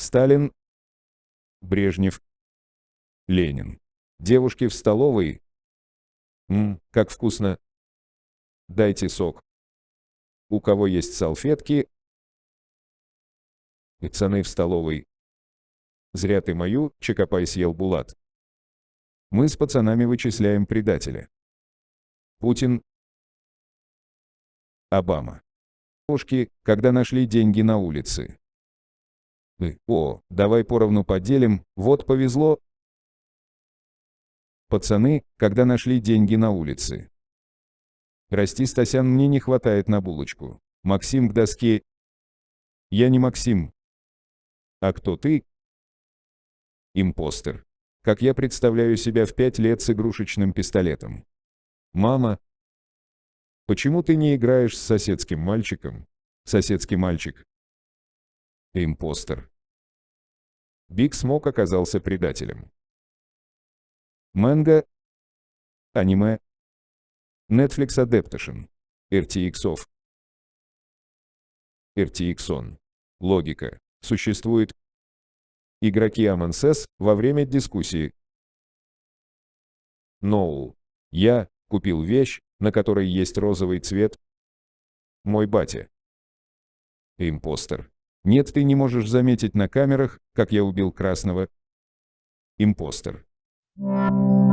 Сталин. Брежнев. Ленин. Девушки в столовой. Ммм, как вкусно. Дайте сок. У кого есть салфетки? Пацаны в столовой. Зря ты мою, Чекопай съел Булат. Мы с пацанами вычисляем предателя. Путин. Обама. Девушки, когда нашли деньги на улице. О, давай поровну поделим, вот повезло. Пацаны, когда нашли деньги на улице. Расти, Стасян, мне не хватает на булочку. Максим к доске. Я не Максим. А кто ты? Импостер. Как я представляю себя в пять лет с игрушечным пистолетом. Мама. Почему ты не играешь с соседским мальчиком? Соседский мальчик. Импостер. Биг Смок оказался предателем. Манга. Аниме. Netflix Adaptation. RTX of. RTX on. Логика. Существует. Игроки Us во время дискуссии. Ноул. Я купил вещь, на которой есть розовый цвет. Мой батя. Импостер. Нет, ты не можешь заметить на камерах, как я убил красного. Импостер. Thank you.